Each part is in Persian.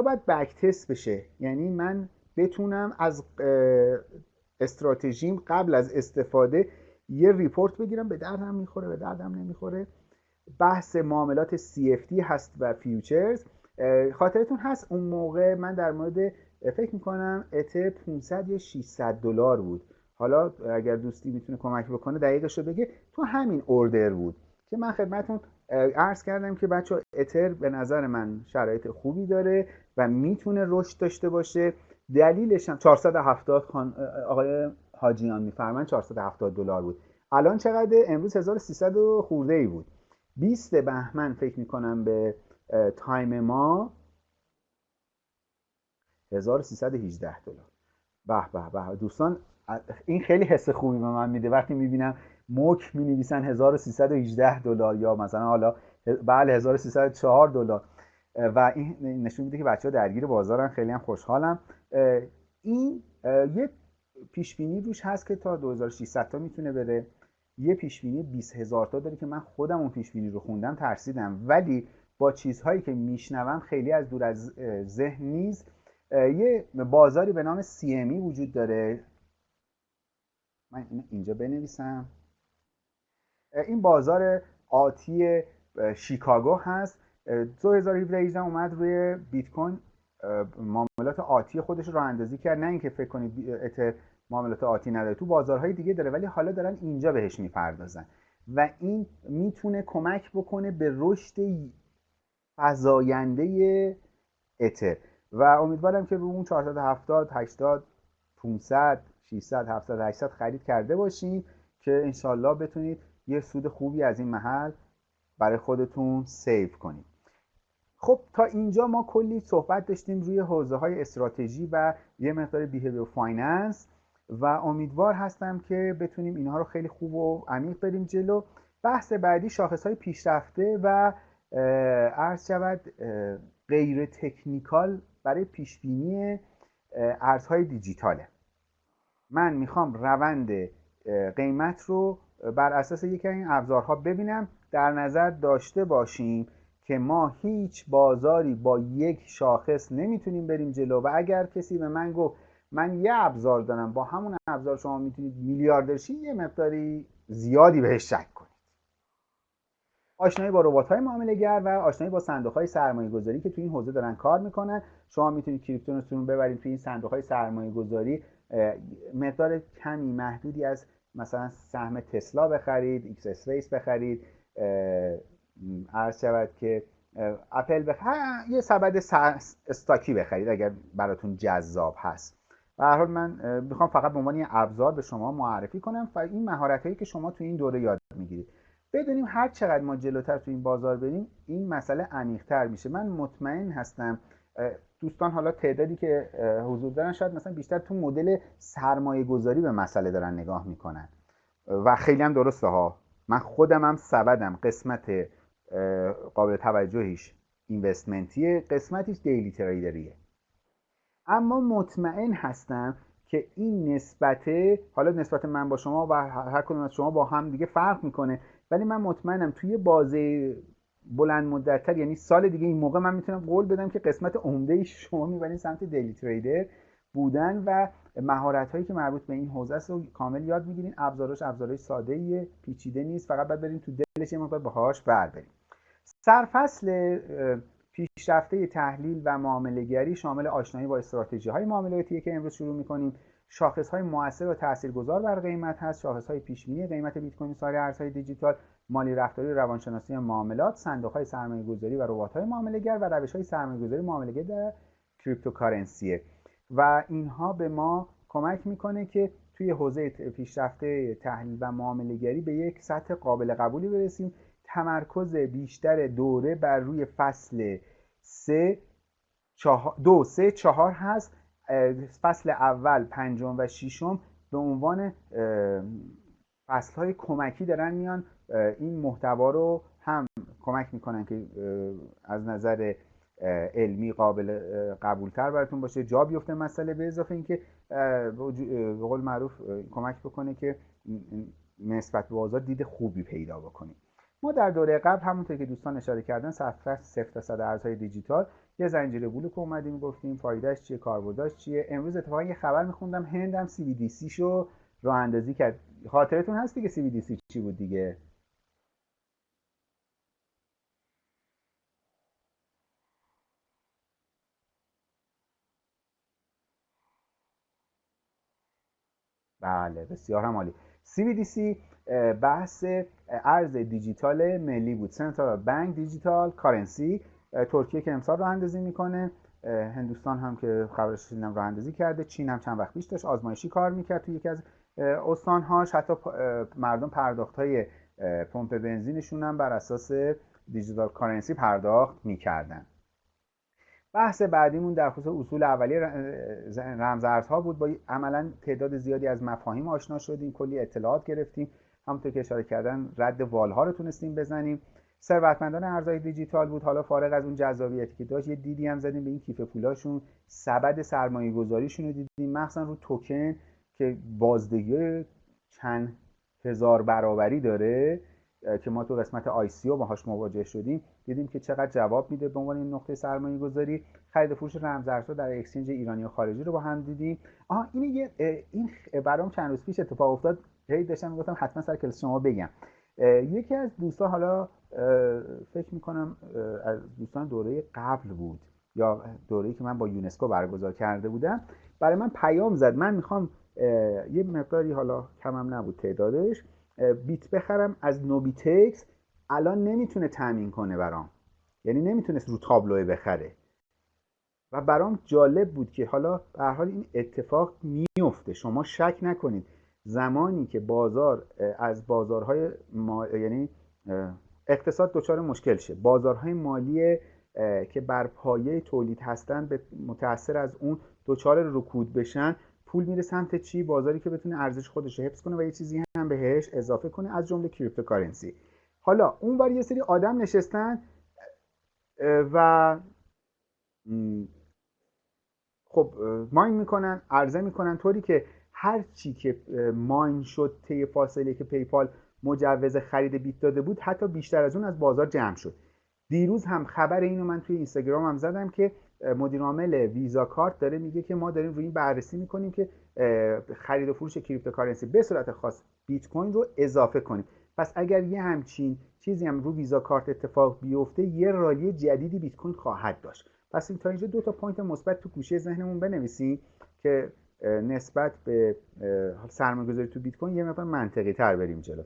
باید backtest بشه. یعنی من بتونم از استراتژیم قبل از استفاده یه report بگیرم به دردم می‌خوره به دردم نمی‌خوره. بحث معاملات CFD هست و futures. خاطرتون هست اون موقع من در مورد فکر می‌کنم ETH 500 یا 600 دلار بود. حالا اگر دوستی می‌تونه کمک بکنه دقیقش رو بگه. تو همین order بود که من خدمتون عرض کردم که بچه اتر به نظر من شرایط خوبی داره و می‌تونه رشد داشته باشه. دلیلش هم 470 خان آقای حاجیان میفرمن 470 دلار بود. الان چقدر امروز 1300 خورده ای بود. 20 بهمن فکر می‌کنم به تایم ما 1318 دلار. به به به. دوستان این خیلی حس خوبی به من میده. وقتی می‌بینم موک می نویسن 1318 دلار یا مثلا حالا بله 1304 دلار. و این نشون میده که بچه ها درگیر بازارن. خیلی هم خوشحالم. این یه پیش بینی روش هست که تا 2600 تا می‌تونه بره. یه پیش بینی 20000 تا داره که من خودم اون پیش بینی رو خوندم ترسیدم. ولی با چیزهایی که میشنوم خیلی از دور از ذهن نیست یه بازاری به نام CME وجود داره. من اینجا بنویسم. این بازار آتی شیکاگو هست. 2017 اومد روی بیت کوین معاملات آتی خودش رو اندازی کرد. نه اینکه فکر کنید ات معاملات آتی نداره. تو بازارهای دیگه داره ولی حالا دارن اینجا بهش می‌پردازن. و این می‌تونه کمک بکنه به رشد فزاینده اتر. و امیدوارم که رو اون 470 80 500 600 700 800 خرید کرده باشین که انشالله بتونید یه سود خوبی از این محل برای خودتون save کنید خب تا اینجا ما کلی صحبت داشتیم روی حوزه های استراتژی و یه مقدار behavior finance و امیدوار هستم که بتونیم اینها رو خیلی خوب و عمیق بریم جلو. بحث بعدی شاخص های پیشرفته و عرض شود غیر تکنیکال برای پیش بینی ارزهای دیجیتاله. من می‌خوام روند قیمت رو بر اساس یکی این ابزارها ببینم در نظر داشته باشیم که ما هیچ بازاری با یک شاخص نمی‌تونیم بریم جلو. و اگر کسی به من گفت من یه ابزار دارم با همون ابزار شما می‌تونید میلیاردرشی یه مقداری زیادی بهش شک کنید. آشنایی با ربات های معامله گر و آشنایی با صندوق های سرمایه گذاری که تو این حوزه دارن کار می‌کنن. شما می‌تونید crypto تون ببرید تو این صندوق های سرمایه گذاری مقدار کمی محدودی از مثلا سهم تسلا بخرید X Space بخرید عرض شود که اپل بخرید یه سبد stock ی بخرید اگر براتون جذاب هست. به هر حال من می‌خوام فقط به عنوان یه ابزار به شما معرفی کنم و این مهارت هایی که شما تو این دوره یاد می‌گیرید. بدونیم هر چقدر ما جلوتر تو این بازار بریم این مسئله عمیق‌تر میشه. من مطمئن هستم دوستان حالا تعدادی که حضور دارن شاید مثلا بیشتر تو مدل سرمایه گذاری به مسئله دارن نگاه می‌کنن. و خیلی هم درسته ها. من خودم هم سبدم. قسمت قابل توجهیش اینوستمنتیه قسمتیش دیلی تریدریه اما مطمئن هستم که این نسبته حالا نسبت من با شما و هر کدوم از شما با هم دیگه فرق می‌کنه. ولی من مطمئنم توی بازه بلند مدتتر یعنی سال دیگه این موقع من می‌تونم قول بدم که قسمت عمده شما می‌برین سمت دیلی تریدر بودن و مهارت هایی که مربوط به این حوزه است رو کامل یاد می‌گیرین. ابزارش ابزارهای ساده ایه پیچیده نیست فقط باید بریم تو دلش یه مقدار باهاش بر بریم سرفصل پیشرفته تحلیل و معامله شامل آشنایی با استراتژی های معاملاتی که امروز شروع می‌کنیم. شاخص های موثر و تاثیرگذار بر قیمت هست. شاخص های پیش قیمت بیت کوین سایر ارزهای دیجیتال مالی رفتاری روانشناسی معاملات صندوق های سرمایه گذاری و ربات های معامله گر و روش های سرمایه گذاری معامله در کریپتوکارنسیه و اینها به ما کمک می‌کنه که توی حوزه پیشرفته تحلیل و معامله گری به یک سطح قابل قبولی برسیم تمرکز بیشتر دوره بر روی فصل سه دو سه چهار هست. فصل اول پنجم و ششم به عنوان فصل های کمکی دارن میان. این محتوا رو هم کمک می‌کنن که از نظر علمی قابل قبولتر براتون باشه. جا بیفته مسئله به اضافه اینکه به قول معروف کمک بکنه که نسبت به بازار دید خوبی پیدا بکنیم. ما در دوره قبل همونطور که دوستان اشاره کردن صفحه صفر تا صد ارزهای دیجیتال یه زنجیره بلوک اومدیم گفتیم فایدهش چیه کاربردش چیه. امروز اتفاقا یه خبر میخوندم هند هم CBDC شو راه اندازی کرد. خاطرتون هست دیگه CBDC چی بود دیگه؟ بله بسیار هم عالی. CBDC بحث ارز دیجیتال ملی بود. سنترال بانک دیجیتال کارنسی ترکیه که امسال راه اندازی می‌کنه. هندوستان هم که خبرش شنیدم راه اندازی کرده. چین هم چند وقت پیش داشت آزمایشی کار می‌کرد تو یکی از استانهاش. حتی مردم پرداخت های پمپ بنزینشون هم بر اساس دیجیتال کارنسی پرداخت می‌کردن. بحث بعدیمون در خصوص اصول اولیه رمزارزها بود. با عملا تعداد زیادی از مفاهیم آشنا شدیم. کلی اطلاعات گرفتیم. همونطور که اشاره کردن رد والها رو تونستیم بزنیم. ثروتمندان ارزهای دیجیتال بود. حالا فارغ از اون جذابیتی که داشت یه دیدی هم زدیم به این کیف پولاشون. سبد سرمایه گذاریشون رو دیدیم. مخصوصا رو توکن که بازدهی چند هزار برابری داره که ما تو قسمت آی سی او باهاش مواجه شدیم. دیدیم که چقدر جواب میده به عنوان این نقطه سرمایه گذاری خرید فروش رمزارزها در اکسچنج ایرانی و خارجی رو با هم دیدیم. آها این یه این برام چند روز پیش اتفاق افتاد. هی داشتم گفتم حتما سر کلاس شما بگم. یکی از دوستان حالا فکر می‌کنم از دوستان دوره قبل بود یا دوره‌ای که من با یونسکو برگزار کرده بودم برای من پیام زد. من می‌خوام یه مقداری حالا کمم نبود تعدادش بیت بخرم از نوبیتکس. الان نمی‌تونه تامین کنه برام. یعنی نمی‌تونست رو تابلو بخره. و برام جالب بود که حالا به حال این اتفاق میفته شما شک نکنید. زمانی که بازار از بازارهای ما... یعنی اقتصاد دچار مشکل شه. بازارهای مالی که بر پایه تولید هستن به متاثر از اون دچار رکود بشن پول میره سمت چی؟ بازاری که بتونه ارزش خودش رو حفظ کنه و یه چیزی هم بهش اضافه کنه از جمله cryptocurrency حالا اون بر یه سری آدم نشستن و خب mine می‌کنن عرضه می‌کنن طوری که هر چی که mine شد طی فاصله که PayPal مجوز خرید بیت داده بود حتی بیشتر از اون از بازار جمع شد. دیروز هم خبر اینو من توی اینستاگرام هم زدم که مدیر عامل Visa Card داره میگه که ما داریم روی این بررسی می‌کنیم که خرید و فروش cryptocurrency به صورت خاص بیت کوین رو اضافه کنیم. پس اگر یه همچین چیزی هم رو Visa Card اتفاق بیفته یه rally جدیدی بیت کوین خواهد داشت. پس تا اینجا دو تا point مثبت تو گوشه ذهنمون بنویسیم که نسبت به سرمایه‌گذاری تو بیت کوین یه مقدار منطقی تر بریم جلو.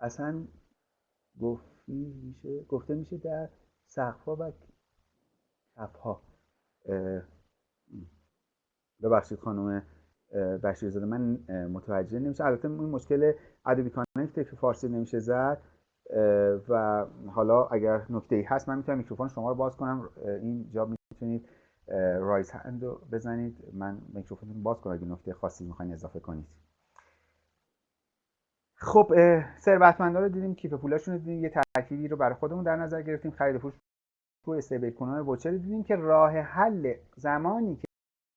اصلا گفتی میشه گفته میشه در سقفها و کفها. ببخشید خانم بشیرزاده من متوجه نمیشه البته این مشکل Adobe Connect که فارسی نمیشه زد. و حالا اگر نکته ای هست من می‌تونم میکروفون شما رو باز کنم. اینجا می‌تونید raise hand رو بزنید. من میکروفونتون باز کنم. اگه نکته خاصی می‌خواین اضافه کنید. خب ثروتمندا رو دیدیم. کیف پولاشون رو دیدیم. یه ترکیبی رو برای خودمون در نظر گرفتیم. خرید فروش تو استیبل کوین وچر دیدیم که راه حل زمانی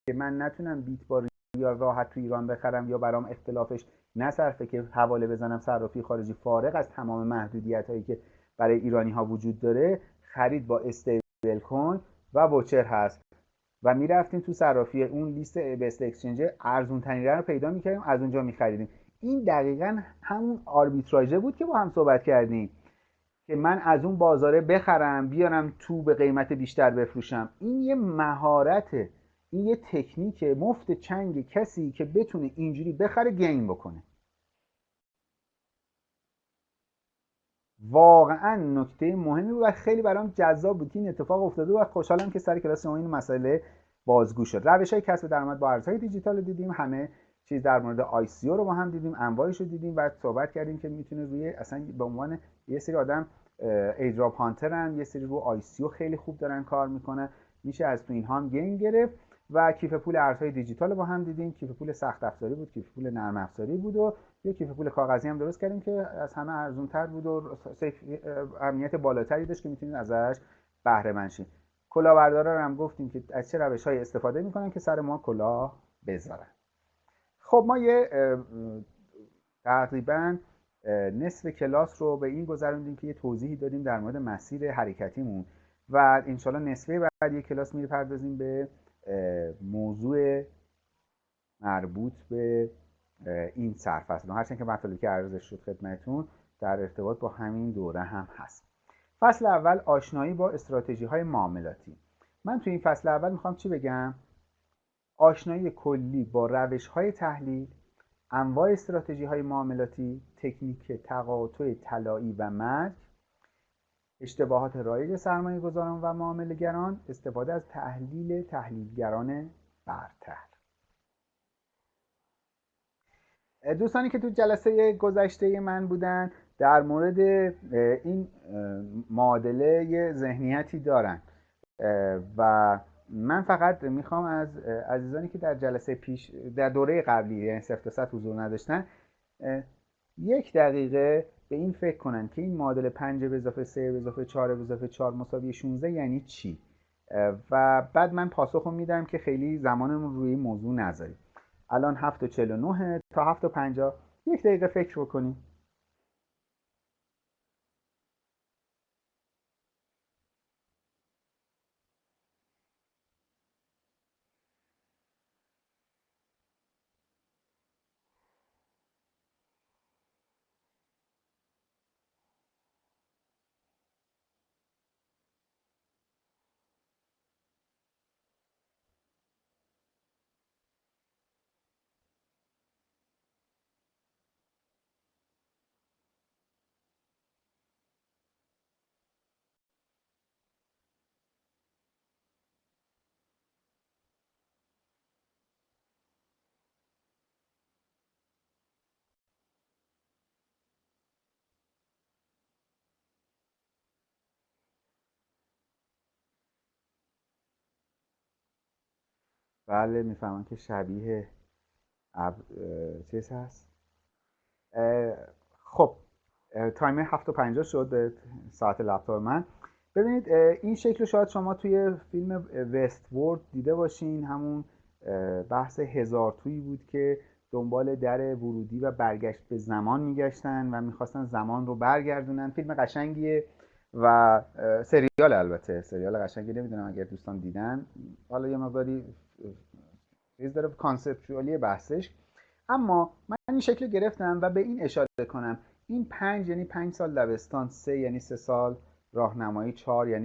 که من نتونم بیت با یا راحت تو ایران بخرم یا برام اختلافش نصرفه که حواله بزنم صرافی خارجی فارغ از تمام محدودیت هایی که برای ایرانی ها وجود داره خرید با استیبل کوین و وچر هست. و می‌رفتیم تو صرافی اون لیست بست اکسچنج ارزون ترین رو پیدا می‌کردیم از اونجا میخریدیم. این دقیقا همون آربیتراژه بود که با هم صحبت کردیم که من از اون بازاره بخرم بیارم تو به قیمت بیشتر بفروشم. این یه مهارته این یه تکنیک مفت چنگ کسی که بتونه اینجوری بخره گین بکنه. واقعا نکته مهمی بود و خیلی برام جذاب بود که این اتفاق افتاده و خوشحالم که سر کلاس ما این مسئله بازگو شد. روش های کسب درآمد با ارزهای دیجیتال دیدیم همه چیز در مورد ICO رو با هم دیدیم انواعش رو دیدیم و صحبت کردیم که می‌تونه روی اصلا به عنوان یه سری آدم airdrop hunter ن یه سری رو ICO خیلی خوب دارن کار می‌کنه میشه از تو اینها هم gain گرفت. و کیف پول ارزهای دیجیتال رو با هم دیدیم. کیف پول سخت افزاری بود کیف پول نرم افزاری بود و یه کیف پول کاغذی هم درست کردیم که از همه ارزون تر بود و امنیت بالاتری داشت که می‌تونید ازش بهره مند شید. کلاهبردارا هم گفتیم که از چه روش های استفاده می‌کنن که سر ما کلاه بذارن. خب ما یه تقریبا نصف کلاس رو به این گذروندیم که یه توضیحی دادیم در مورد مسیر حرکتیمون و انشالله نصفه بعد یک کلاس می‌پردازیم به موضوع مربوط به این سرفصل هرچند که مطالبی که عرضش شد خدمتتون در ارتباط با همین دوره هم هست. فصل اول آشنایی با استراتژی های معاملاتی. من تو این فصل اول می‌خوام چی بگم؟ آشنایی کلی با روش های تحلیل انواع استراتژی های معاملاتی تکنیک تقاطع طلایی و مرگ اشتباهات رایج سرمایه گذاران و معاملهگران استفاده از تحلیل تحلیلگران برتر. دوستانی که تو جلسه گذشته من بودن در مورد این معادله ذهنیتی دارن. و من فقط می‌خوام از عزیزانی که در جلسه پیش در دوره قبلی یعنی صفر حضور نداشتن یک دقیقه به این فکر کنن که این معادله 5 به اضافه 3 به اضافه 4 به اضافه 4 مساوی 16 یعنی چی؟ و بعد من پاسخ میدم که خیلی زمانمون روی موضوع نذاریم. الان 7 و 49 تا 7 و 50 یک دقیقه فکر بکنیم. بله می‌فهمم که شبیه اب... چیز هست. خب تایمر 7 و 50 شد ساعت لپتاپ من. ببینید این شکل رو شاید شما توی فیلم وست وورد دیده باشین. همون بحث هزار تویی بود که دنبال در ورودی و برگشت به زمان میگشتن و می‌خواستن زمان رو برگردونن. فیلم قشنگیه و سریال البته. سریال قشنگی نمی‌دونم اگر دوستان دیدن. حالا یه مقداری چیز داره کانسپچوالی بحثش. اما من این شکل گرفتم و به این اشاره کنم. این پنج یعنی پنج سال لبستان سه یعنی سه سال راهنمایی چهار یعنی